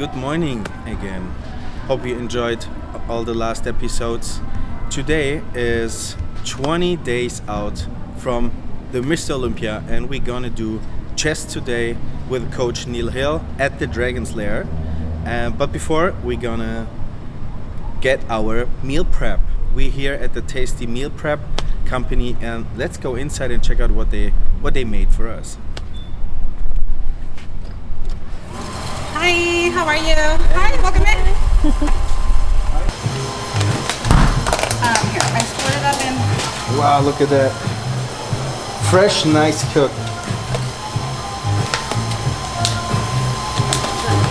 good morning again. Hope you enjoyed all the last episodes. Today is 20 days out from the Mr. Olympia and we're gonna do chess today with coach Neil Hill at the Dragon's Lair. Uh, but before we're gonna get our meal prep. We're here at the Tasty Meal Prep company and let's go inside and check out what they what they made for us. Hi, how are you? Hi, welcome in. um, here, I split it up in. Wow, look at that. Fresh, nice cook.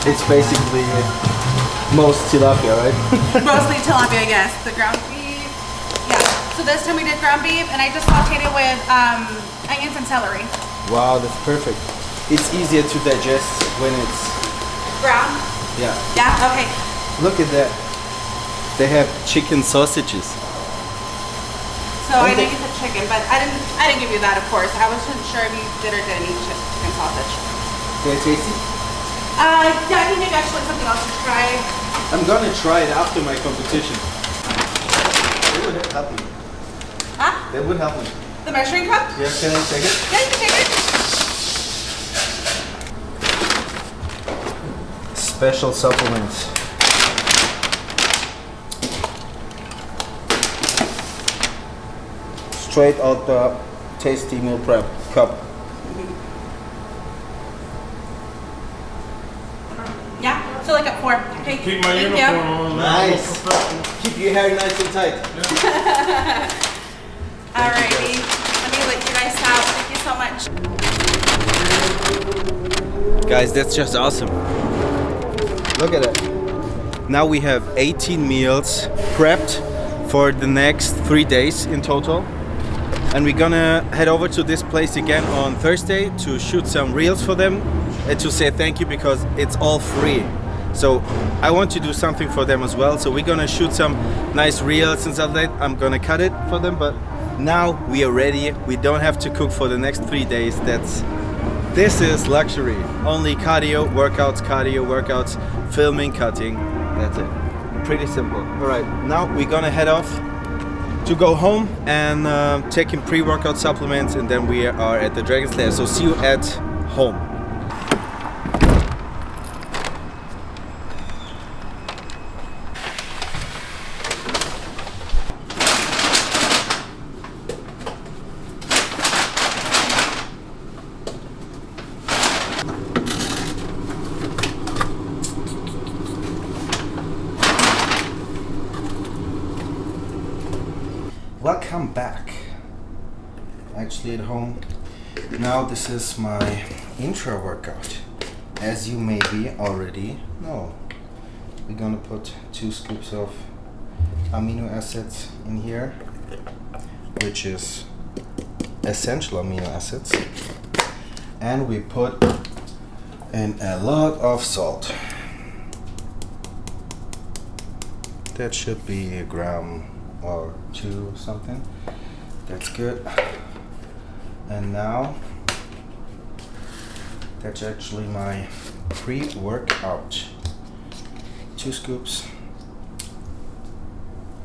It's basically most tilapia, right? Mostly tilapia, yes. The ground beef. Yeah. So this time we did ground beef, and I just sauteed it with um, onions and celery. wow, that's perfect. It's easier to digest when it's Ground. yeah. Yeah. Okay. Look at that. They have chicken sausages. So I know Okay. you said chicken, but I didn't. I didn't give you that, of course. I wasn't sure if you did or didn't eat chicken sausage. They're tasty. Uh, yeah, I think maybe actually something else to try. I'm gonna try it after my competition. That would help me. Huh? That would help me. The measuring cup? Yeah, can I take it? Yeah, you can take it. Special supplements. Straight out the tasty meal prep cup. Yeah. So like at four. Okay. Keep my Thank uniform you. on. Nice. Keep your hair nice and tight. Alrighty. Let me let you guys out. Thank you so much. Guys, that's just awesome. Look at it. Now we have 18 meals prepped for the next three days in total. And we're gonna head over to this place again on Thursday to shoot some reels for them and to say thank you because it's all free. So I want to do something for them as well. So we're gonna shoot some nice reels and stuff like that. I'm gonna cut it for them, but now we are ready. We don't have to cook for the next three days. That's this is luxury. Only cardio, workouts, cardio, workouts, filming, cutting. That's it. Pretty simple. All right, now we're gonna head off to go home and uh, take in pre-workout supplements and then we are at the Dragon's Lair. So see you at home. Welcome back. Actually at home. Now this is my intra workout. As you maybe already know. We're gonna put two scoops of amino acids in here, which is essential amino acids. And we put in a lot of salt. That should be a gram or two something. That's good. And now that's actually my pre-workout. Two scoops.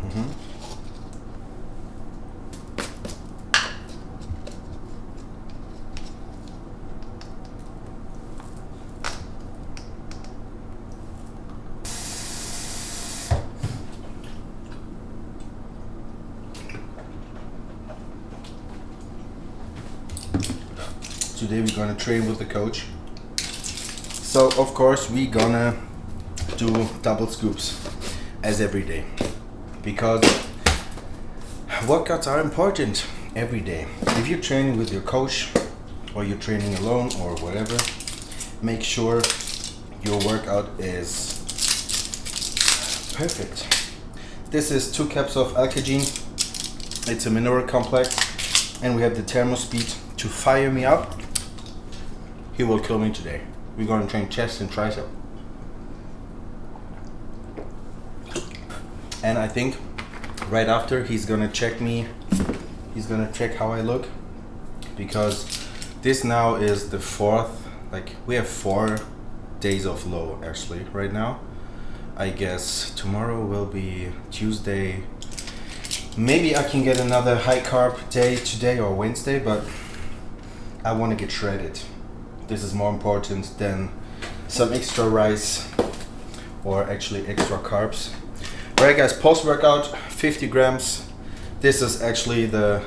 hmm Today gonna train with the coach. So of course we gonna do double scoops as every day because workouts are important every day. If you're training with your coach or you're training alone or whatever, make sure your workout is perfect. This is two cups of Alkagene. It's a mineral complex and we have the thermospeed to fire me up. He will kill me today. We're gonna train chest and tricep. And I think right after he's gonna check me, he's gonna check how I look because this now is the fourth, like we have four days of low actually right now. I guess tomorrow will be Tuesday. Maybe I can get another high carb day today or Wednesday, but I want to get shredded. This is more important than some extra rice or actually extra carbs. Alright guys, post workout 50 grams. This is actually the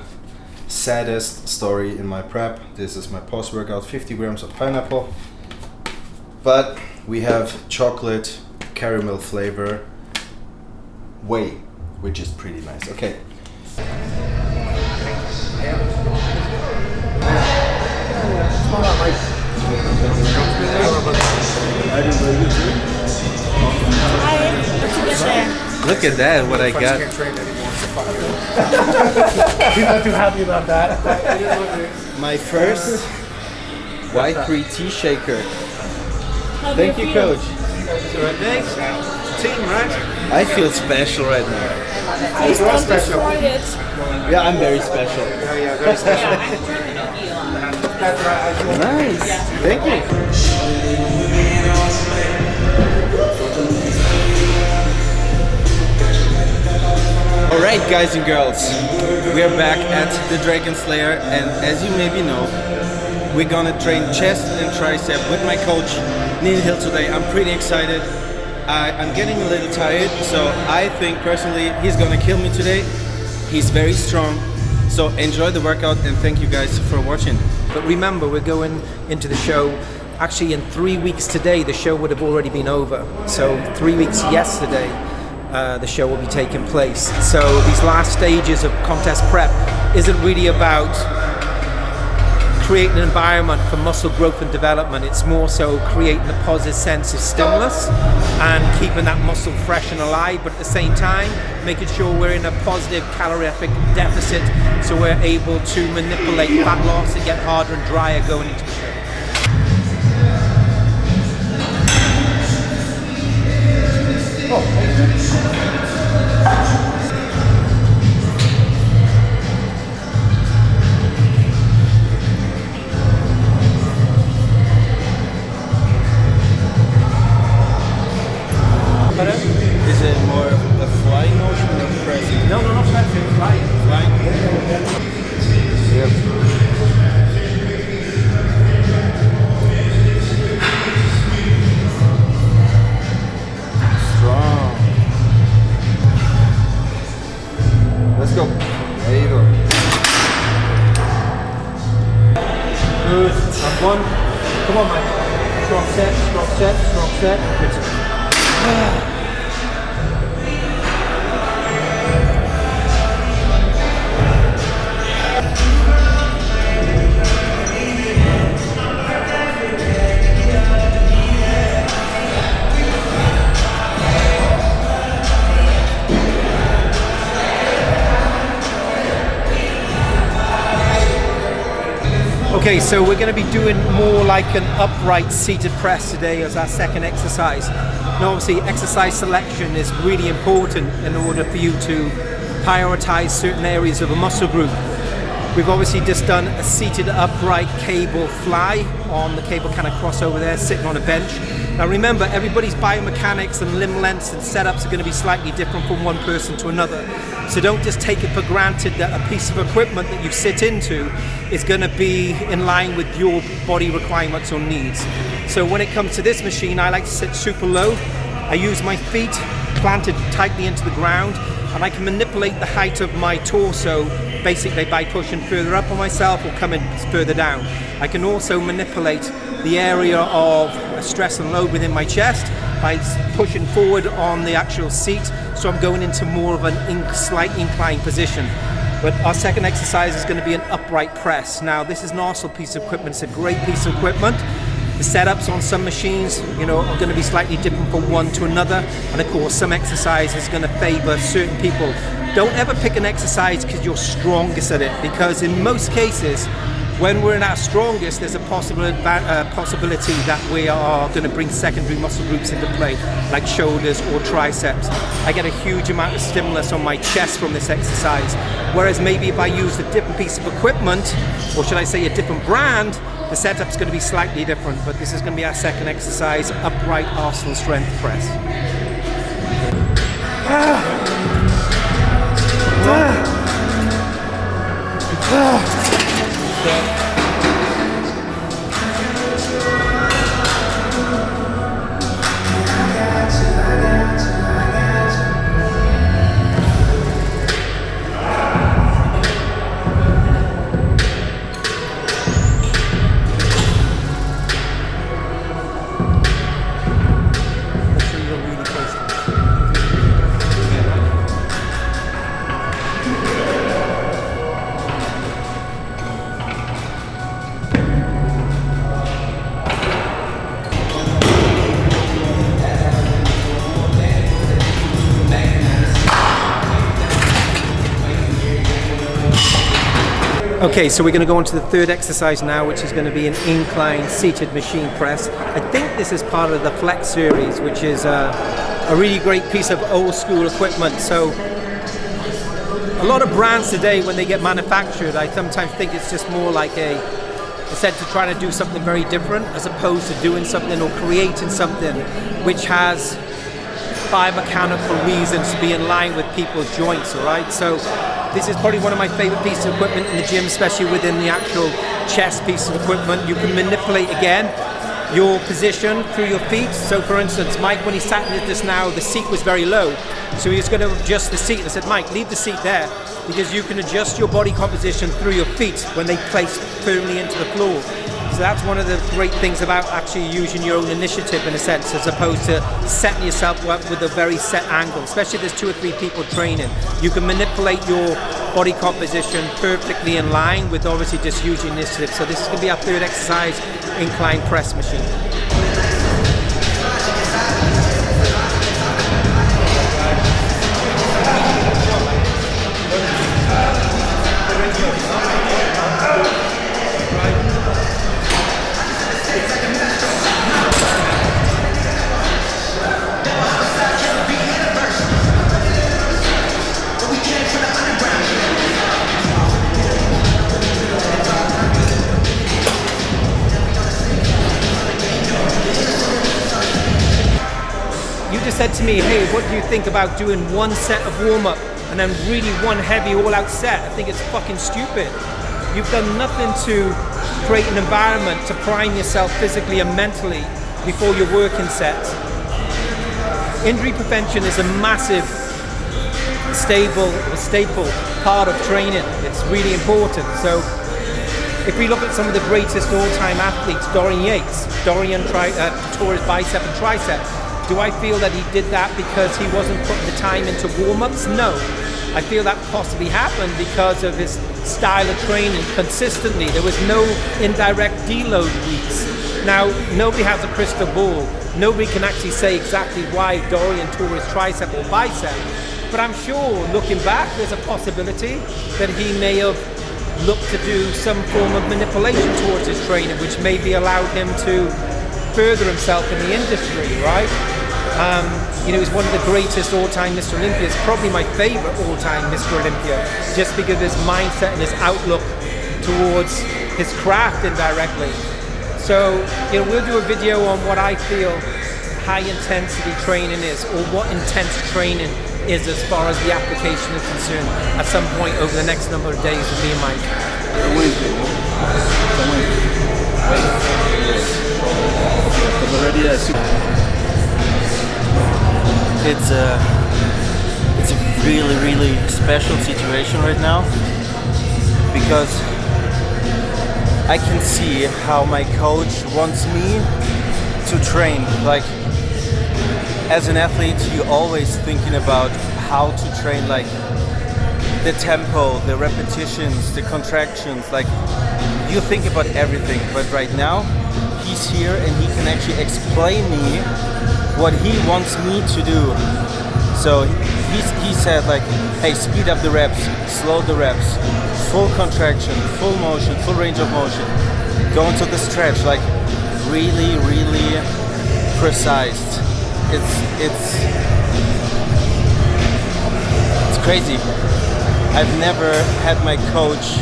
saddest story in my prep. This is my post workout 50 grams of pineapple. But we have chocolate caramel flavor whey, which is pretty nice. Okay. Look at that, what I got. He's not too happy about that. My first Y3T shaker. Thank you, coach. Uh, thanks. Team, right? I feel special right now. Please don't destroy it. Yeah, I'm very special. Nice. Thank you. Alright guys and girls, we are back at the Dragon's Lair and as you maybe know, we're gonna train chest and tricep with my coach Neil Hill today. I'm pretty excited. I, I'm getting a little tired, so I think personally he's gonna kill me today. He's very strong, so enjoy the workout and thank you guys for watching. But remember, we're going into the show. Actually, in three weeks today, the show would have already been over. So, three weeks yesterday, uh, the show will be taking place. So, these last stages of contest prep isn't really about creating an environment for muscle growth and development. It's more so creating a positive sense of stimulus and keeping that muscle fresh and alive, but at the same time, making sure we're in a positive calorific deficit so we're able to manipulate fat loss and get harder and drier going into the show. Oh, Is strong set, Okay, so we're going to be doing more like an upright seated press today as our second exercise. Now, obviously, exercise selection is really important in order for you to prioritize certain areas of a muscle group. We've obviously just done a seated upright cable fly on the cable kind of cross over there, sitting on a bench. Now remember, everybody's biomechanics and limb lengths and setups are going to be slightly different from one person to another. So don't just take it for granted that a piece of equipment that you sit into is going to be in line with your body requirements or needs. So when it comes to this machine, I like to sit super low. I use my feet planted tightly into the ground and I can manipulate the height of my torso basically by pushing further up on myself or coming further down. I can also manipulate the area of stress and load within my chest by pushing forward on the actual seat so I'm going into more of an slight inclined position. But our second exercise is going to be an upright press. Now this is an awesome piece of equipment, it's a great piece of equipment. The setups on some machines, you know, are going to be slightly different from one to another, and of course, some exercise is going to favour certain people. Don't ever pick an exercise because you're strongest at it, because in most cases, when we're in our strongest, there's a possible uh, possibility that we are going to bring secondary muscle groups into play, like shoulders or triceps. I get a huge amount of stimulus on my chest from this exercise, whereas maybe if I use a different piece of equipment, or should I say a different brand, the setup's going to be slightly different. But this is going to be our second exercise, upright Arsenal strength press. Make Okay, so we're going to go on to the third exercise now, which is going to be an incline seated machine press. I think this is part of the Flex series, which is a, a really great piece of old school equipment. So a lot of brands today, when they get manufactured, I sometimes think it's just more like a, set to try to do something very different, as opposed to doing something or creating something which has biomechanical reasons to be in line with people's joints, all right? So this is probably one of my favorite pieces of equipment in the gym, especially within the actual chest piece of equipment. You can manipulate again your position through your feet. So for instance, Mike, when he sat in this now, the seat was very low. So he was going to adjust the seat. I said, Mike, leave the seat there because you can adjust your body composition through your feet when they place firmly into the floor. So that's one of the great things about actually using your own initiative in a sense, as opposed to setting yourself up with a very set angle, especially if there's two or three people training. You can manipulate your body composition perfectly in line with obviously just using initiative. So this is going to be our third exercise, incline press machine. Me, hey, what do you think about doing one set of warm up and then really one heavy all out set? I think it's fucking stupid. You've done nothing to create an environment to prime yourself physically and mentally before your working sets. Injury prevention is a massive, stable, staple part of training. It's really important. So if we look at some of the greatest all-time athletes, Dorian Yates, Dorian tri- uh, tore his bicep and tricep. Do I feel that he did that because he wasn't putting the time into warm-ups? No. I feel that possibly happened because of his style of training consistently. There was no indirect deload weeks. Now, nobody has a crystal ball. Nobody can actually say exactly why Dorian tore his tricep or bicep. But I'm sure, looking back, there's a possibility that he may have looked to do some form of manipulation towards his training, which maybe allowed him to further himself in the industry, right? Um, you know, he's one of the greatest all-time Mr. Olympias, probably my favorite all-time Mr. Olympia, just because of his mindset and his outlook towards his craft indirectly. So, you know, we'll do a video on what I feel high intensity training is, or what intense training is as far as the application is concerned at some point over the next number of days with me and Mike. Wednesday. It's a it's a really really special situation right now because I can see how my coach wants me to train. Like as an athlete, you're always thinking about how to train, like the tempo, the repetitions, the contractions. Like you think about everything, but right now he's here and he can actually explain me what he wants me to do. So he's, he said like, hey, speed up the reps, slow the reps, full contraction, full motion, full range of motion. Go into the stretch, like really, really precise. It's it's it's crazy. I've never had my coach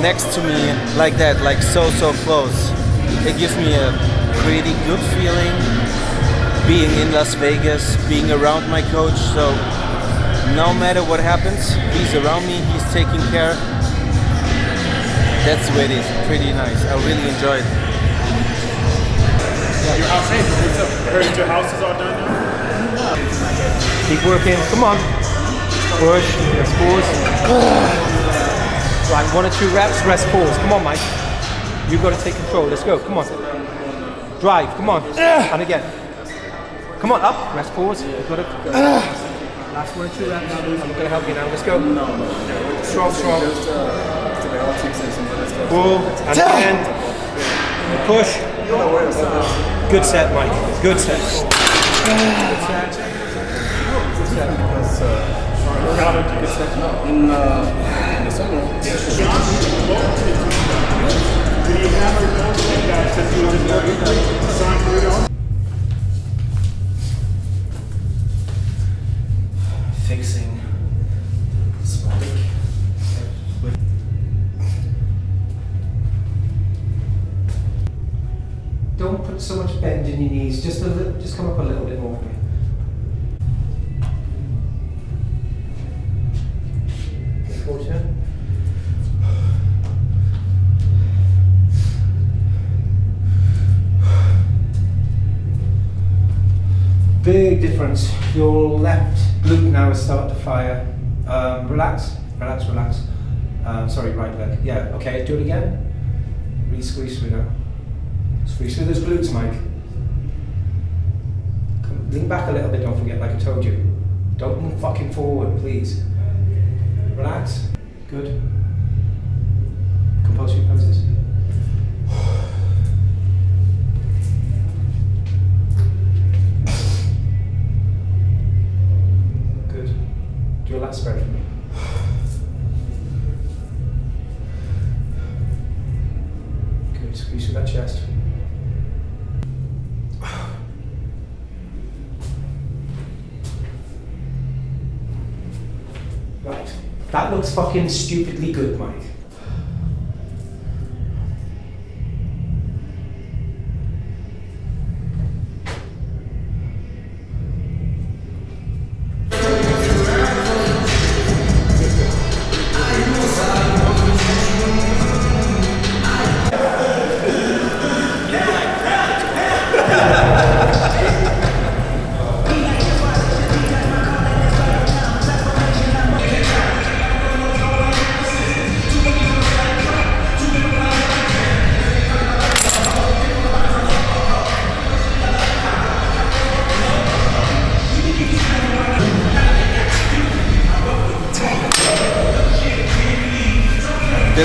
next to me like that, like so so close. It gives me a pretty good feeling being in Las Vegas, being around my coach. So no matter what happens, he's around me, he's taking care. That's the way it is. Pretty nice. I really enjoy it. Your house, hey, what's up? I heard your house is all done now. Keep working. Come on. Push. Rest pause. Right, one or two reps. Rest pause. Come on, Mike. You've got to take control. Let's go. Come on. Drive. Come on. And again. Come on. Up. Rest pause. You've got to go. Last one or two reps. I'm going to help you now. Let's go. Strong, strong. Pull. And again. Push. Good set, Mike. Good set. Good set. Good set. In, uh, in the summer, Did he have your notes like that since you was working? Your knees. Just a little, just come up a little bit more for me. Big difference. Your left glute now is starting to fire. Um, relax, relax, relax. Um, sorry, right leg. Yeah, okay, do it again. Re-squeeze through now. Squeeze through those glutes, Mike. Lean back a little bit, don't forget, like I told you. Don't move fucking forward, please. Relax. Good. Compulsory poses. Good. Do a lat spread for me. Good. Squeeze through that chest. That looks fucking stupidly good, Mike.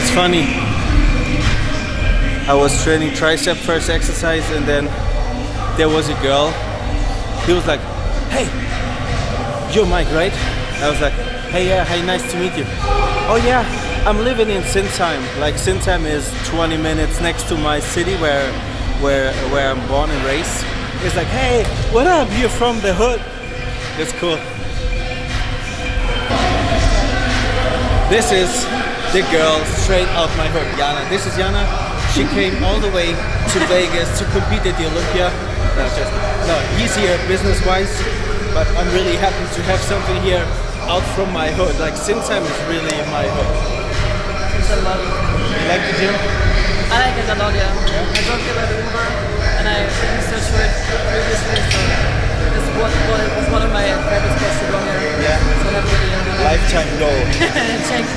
That's funny. I was training tricep first exercise and then there was a girl. He was like, hey, you're Mike, right? I was like, hey, yeah, hey, nice to meet you. Oh yeah, I'm living in Sinsheim. Like Sinsheim is 20 minutes next to my city where, where, where I'm born and raised. He's like, hey, what up? You're from the hood. It's cool. This is the girl straight out my hood, Jana. This is Jana. She came all the way to Vegas to compete at the Olympia. No, just, no, he's here business-wise, but I'm really happy to have something here out from my hood. Like Sinsheim is really in my hood. It's a lot. You like the gym? I like it a lot, yeah. I don't out of Uber and I researched for it previously, so this was, was one of my favorite spots to go here. Yeah. So I'm really Lifetime goal. check.